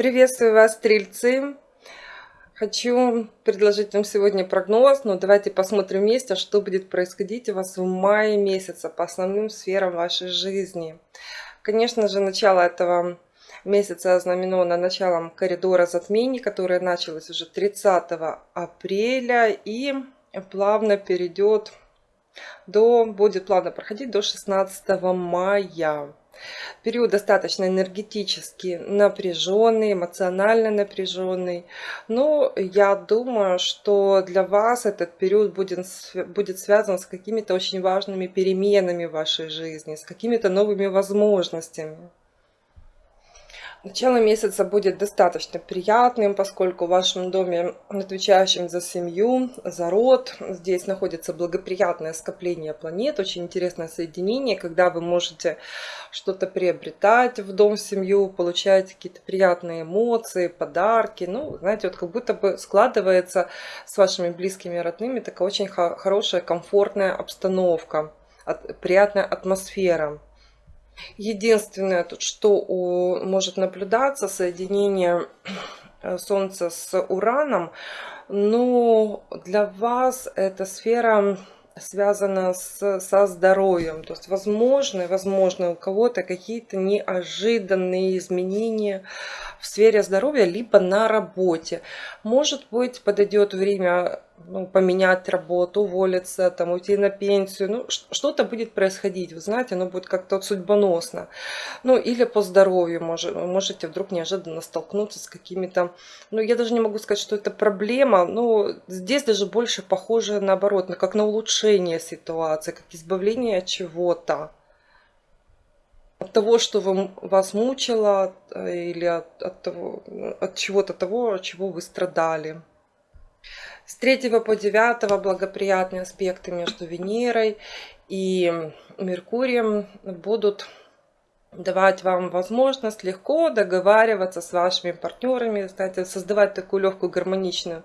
Приветствую вас, стрельцы! Хочу предложить вам сегодня прогноз, но давайте посмотрим вместе, что будет происходить у вас в мае месяце по основным сферам вашей жизни. Конечно же, начало этого месяца ознаменовано началом коридора затмений, которое началось уже 30 апреля и плавно перейдет до, будет плавно проходить до 16 мая. Период достаточно энергетически напряженный, эмоционально напряженный. Но я думаю, что для вас этот период будет, будет связан с какими-то очень важными переменами в вашей жизни, с какими-то новыми возможностями. Начало месяца будет достаточно приятным, поскольку в вашем доме, отвечающем за семью, за род, здесь находится благоприятное скопление планет, очень интересное соединение, когда вы можете что-то приобретать в дом, в семью, получать какие-то приятные эмоции, подарки. Ну, знаете, вот как будто бы складывается с вашими близкими родными такая очень хорошая, комфортная обстановка, приятная атмосфера. Единственное, тут, что у, может наблюдаться, соединение э, Солнца с Ураном, но для вас эта сфера связана с, со здоровьем. То есть возможны, возможно у кого-то какие-то неожиданные изменения в сфере здоровья, либо на работе. Может быть, подойдет время ну, поменять работу, уволиться, там, уйти на пенсию. Ну, что-то будет происходить, вы знаете, оно будет как-то судьбоносно. Ну, или по здоровью может, можете вдруг неожиданно столкнуться с какими-то... Ну, я даже не могу сказать, что это проблема, но здесь даже больше похоже наоборот, на как на улучшение ситуации, как избавление от чего-то от того, что вам, вас мучило, э, или от, от, того, от чего-то того, от чего вы страдали. С 3 по 9 благоприятные аспекты между Венерой и Меркурием будут давать вам возможность легко договариваться с вашими партнерами, кстати, создавать такую легкую гармоничную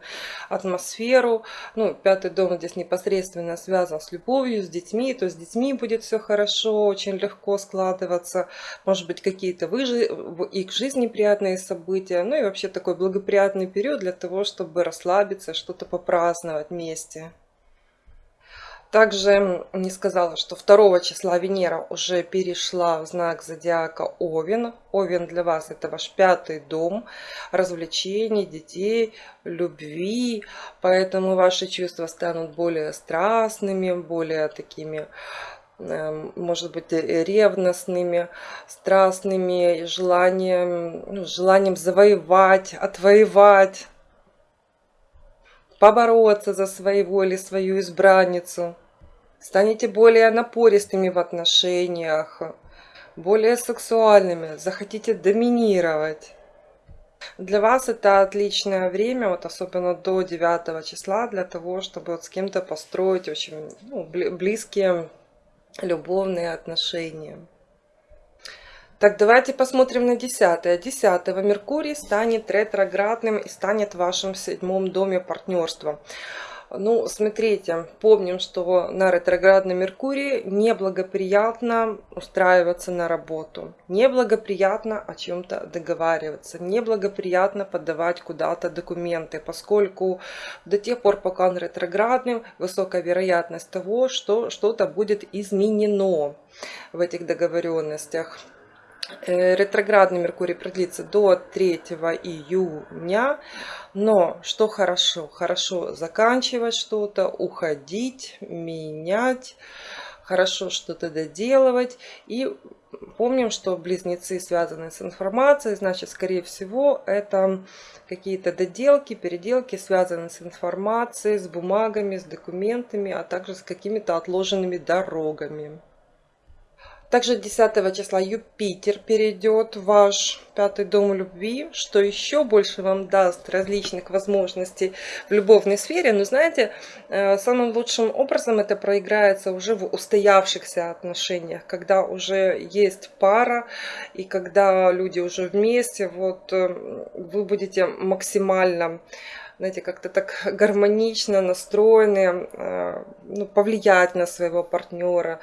атмосферу. Ну, пятый дом здесь непосредственно связан с любовью, с детьми, то есть с детьми будет все хорошо, очень легко складываться, может быть, какие-то в их жизни приятные события, ну и вообще такой благоприятный период для того, чтобы расслабиться, что-то попраздновать вместе. Также не сказала, что 2 числа Венера уже перешла в знак зодиака Овен. Овен для вас это ваш пятый дом развлечений, детей, любви. Поэтому ваши чувства станут более страстными, более такими эм, может быть, ревностными, страстными, желанием, ну, желанием завоевать, отвоевать, побороться за своего или свою избранницу станете более напористыми в отношениях, более сексуальными, захотите доминировать. Для вас это отличное время, вот особенно до 9 числа, для того, чтобы вот с кем-то построить очень ну, близкие любовные отношения. Так, давайте посмотрим на 10. 10 Меркурий станет ретроградным и станет в вашем седьмом доме партнерства. Ну, смотрите, помним, что на ретроградном Меркурии неблагоприятно устраиваться на работу, неблагоприятно о чем-то договариваться, неблагоприятно подавать куда-то документы, поскольку до тех пор, пока он ретроградным, высокая вероятность того, что что-то будет изменено в этих договоренностях. Э, ретроградный Меркурий продлится до 3 июня. Но что хорошо? Хорошо заканчивать что-то, уходить, менять, хорошо что-то доделывать. И помним, что близнецы связаны с информацией, значит, скорее всего, это какие-то доделки, переделки связаны с информацией, с бумагами, с документами, а также с какими-то отложенными дорогами. Также 10 числа Юпитер перейдет в ваш пятый дом любви, что еще больше вам даст различных возможностей в любовной сфере. Но знаете, э, самым лучшим образом это проиграется уже в устоявшихся отношениях, когда уже есть пара и когда люди уже вместе, вот э, вы будете максимально знаете, как-то так гармонично настроены, э, ну, повлиять на своего партнера,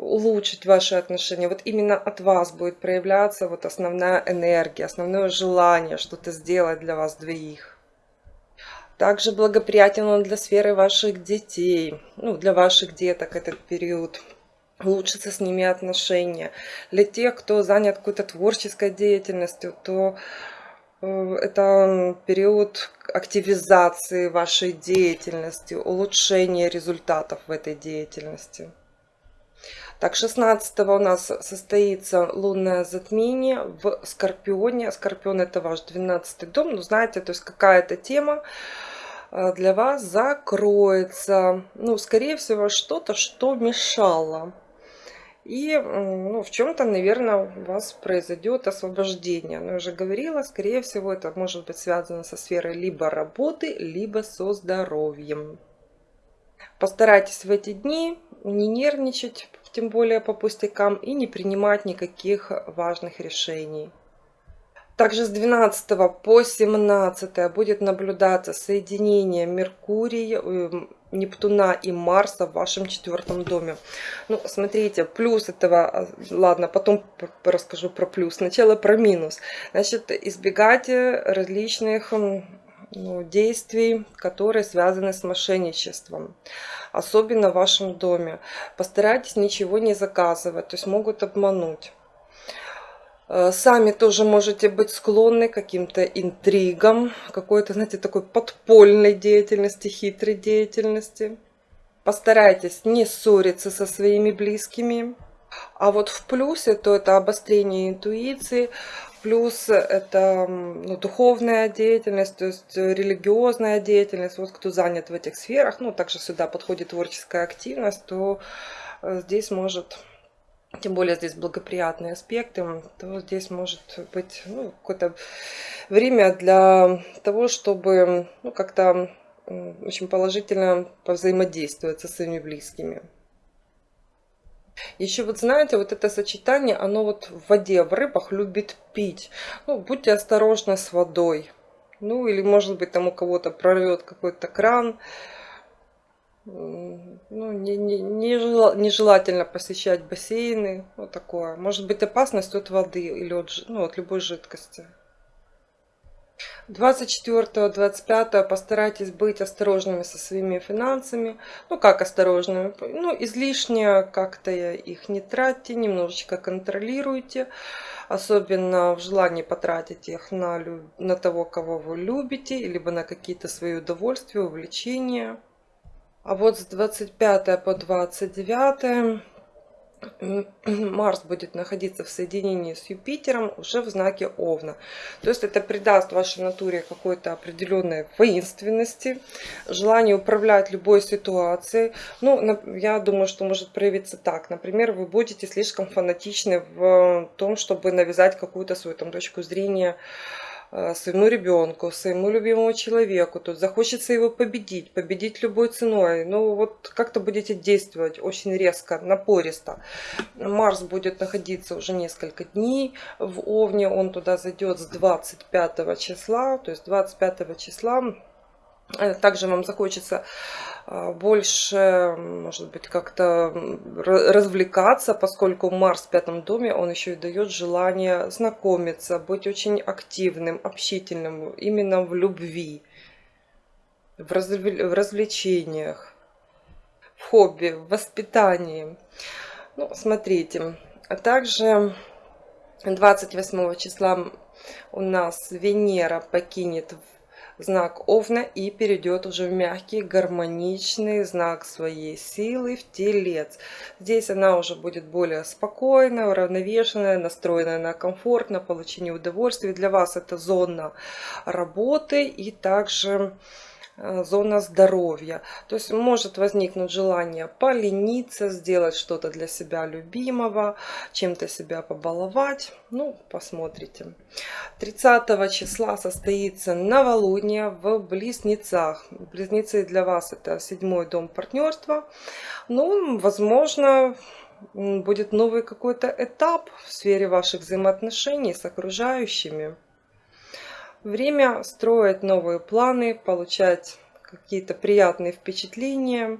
улучшить ваши отношения. Вот именно от вас будет проявляться вот основная энергия, основное желание что-то сделать для вас двоих. Также благоприятен он для сферы ваших детей, ну, для ваших деток этот период. Улучшится с ними отношения. Для тех, кто занят какой-то творческой деятельностью, то э, это период активизации вашей деятельности, улучшения результатов в этой деятельности. Так, 16 у нас состоится лунное затмение в Скорпионе. Скорпион это ваш 12 дом. Ну, знаете, то есть какая-то тема э, для вас закроется. Ну, скорее всего, что-то, что мешало. И ну, в чем-то, наверное, у вас произойдет освобождение. Но я уже говорила, скорее всего, это может быть связано со сферой либо работы, либо со здоровьем. Постарайтесь в эти дни не нервничать, тем более по пустякам, и не принимать никаких важных решений. Также с 12 по 17 будет наблюдаться соединение Меркурия, э, Нептуна и Марса в вашем четвертом доме. Ну, смотрите, плюс этого, а, ладно, потом расскажу про плюс, сначала про минус. Значит, избегайте различных ну, действий, которые связаны с мошенничеством, особенно в вашем доме. Постарайтесь ничего не заказывать, то есть могут обмануть. Э, сами тоже можете быть склонны к каким-то интригам, какой-то, знаете, такой подпольной деятельности, хитрой деятельности. Постарайтесь не ссориться со своими близкими. А вот в плюсе, то это обострение интуиции, Плюс это ну, духовная деятельность, то есть религиозная деятельность. Вот кто занят в этих сферах, ну, также сюда подходит творческая активность, то э, здесь может, тем более здесь благоприятные аспекты, то здесь может быть ну, какое-то время для того, чтобы ну, как-то очень положительно повзаимодействовать со своими близкими. Еще вот знаете, вот это сочетание, оно вот в воде, в рыбах любит пить. Ну, будьте осторожны с водой. Ну, или может быть там у кого-то прорвет какой-то кран. Ну, не, не, нежелательно посещать бассейны. Вот такое. Может быть опасность от воды или от, ну, от любой жидкости. 24-25 постарайтесь быть осторожными со своими финансами. Ну, как осторожными? Ну, излишне как-то их не тратьте, немножечко контролируйте. Особенно в желании потратить их на, на того, кого вы любите, либо на какие-то свои удовольствия, увлечения. А вот с 25 по 29 Марс будет находиться в соединении с Юпитером уже в знаке Овна. То есть это придаст вашей натуре какой-то определенной воинственности, желание управлять любой ситуацией. Ну, я думаю, что может проявиться так. Например, вы будете слишком фанатичны в том, чтобы навязать какую-то свою там, точку зрения своему ребенку, своему любимому человеку, тут захочется его победить, победить любой ценой. Ну вот как-то будете действовать очень резко, напористо. Марс будет находиться уже несколько дней в Овне, он туда зайдет с 25 числа, то есть 25 числа Э, также вам захочется а, больше, может быть, как-то развлекаться, поскольку Марс в пятом доме, он еще и дает желание знакомиться, быть очень активным, общительным, именно в любви, в, развлечениях, в хобби, в воспитании. Ну, смотрите, а также 28 числа у нас Венера покинет знак Овна и перейдет уже в мягкий, гармоничный знак своей силы в Телец. Здесь она уже будет более спокойная, уравновешенная, настроенная на комфорт, на получение удовольствия. Для вас это зона работы и также зона здоровья. То есть может возникнуть желание полениться, сделать что-то для себя любимого, чем-то себя побаловать. Ну, посмотрите. 30 числа состоится новолуние в Близнецах. Близнецы для вас это седьмой дом партнерства. Ну, возможно, будет новый какой-то этап в сфере ваших взаимоотношений с окружающими. Время строить новые планы, получать какие-то приятные впечатления.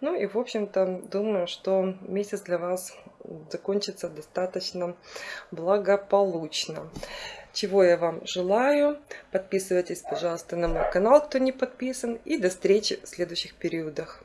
Ну и, в общем-то, думаю, что месяц для вас закончится достаточно благополучно. Чего я вам желаю. Подписывайтесь, пожалуйста, на мой канал, кто не подписан. И до встречи в следующих периодах.